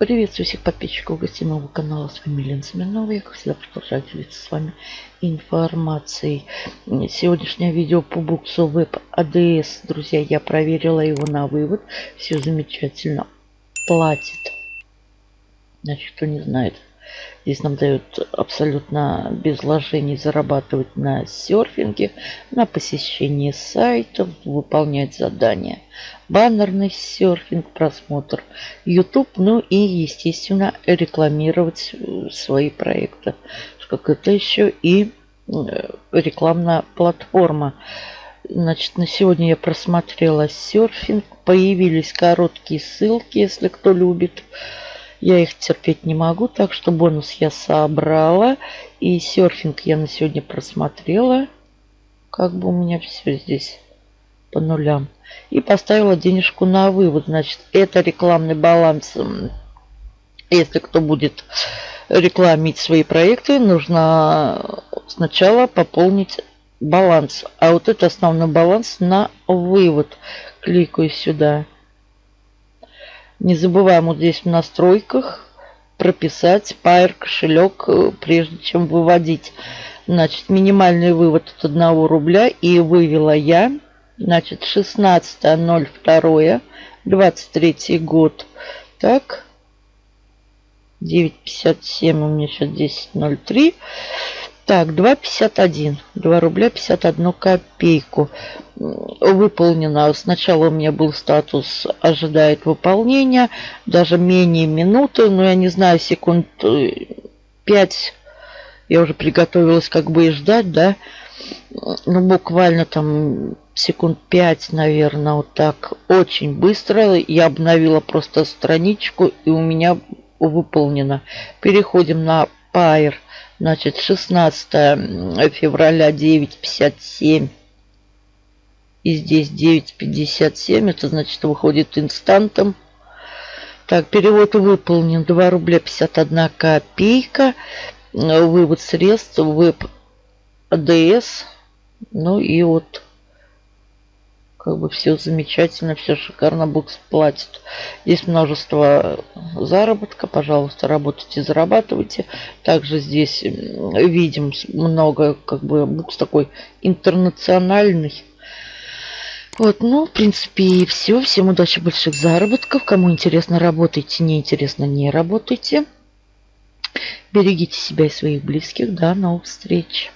Приветствую всех подписчиков гостей моего канала. С вами Лена Смирнова. Я, как всегда, продолжаю делиться с вами информацией. Сегодняшнее видео по буксу Web ADS. Друзья, я проверила его на вывод. Все замечательно. Платит. Значит, кто не знает, Здесь нам дают абсолютно без вложений зарабатывать на серфинге, на посещении сайтов, выполнять задания. Баннерный серфинг, просмотр YouTube, ну и, естественно, рекламировать э, свои проекты. Как это еще и э, рекламная платформа. Значит, на сегодня я просмотрела серфинг. Появились короткие ссылки, если кто любит. Я их терпеть не могу, так что бонус я собрала. И серфинг я на сегодня просмотрела. Как бы у меня все здесь по нулям. И поставила денежку на вывод. Значит, это рекламный баланс. Если кто будет рекламить свои проекты, нужно сначала пополнить баланс. А вот это основной баланс на вывод. Кликаю сюда. Не забываем вот здесь в настройках прописать Pair кошелек, э, прежде чем выводить. Значит, минимальный вывод от 1 рубля. И вывела я, значит, 16.02, 23 год. Так, 9.57 у меня сейчас 10.03. Так, 2,51. 2 рубля 51 копейку. Выполнено. Сначала у меня был статус ожидает выполнения. Даже менее минуты. Но я не знаю, секунд 5 я уже приготовилась как бы и ждать, да. Ну, буквально там секунд 5, наверное, вот так. Очень быстро. Я обновила просто страничку и у меня выполнено. Переходим на Pair. Значит, 16 февраля 9.57. И здесь 9.57. Это значит выходит инстантом. Так, перевод выполнен. 2 рубля 51 копейка. Вывод средств. Веб АДС. Ну и вот как бы все замечательно, все шикарно, букс платит. Здесь множество заработка, пожалуйста, работайте, зарабатывайте. Также здесь видим много, как бы, букс такой интернациональный. Вот, ну, в принципе, и все. Всем удачи, больших заработков. Кому интересно, работайте, неинтересно, не работайте. Берегите себя и своих близких. До новых встреч.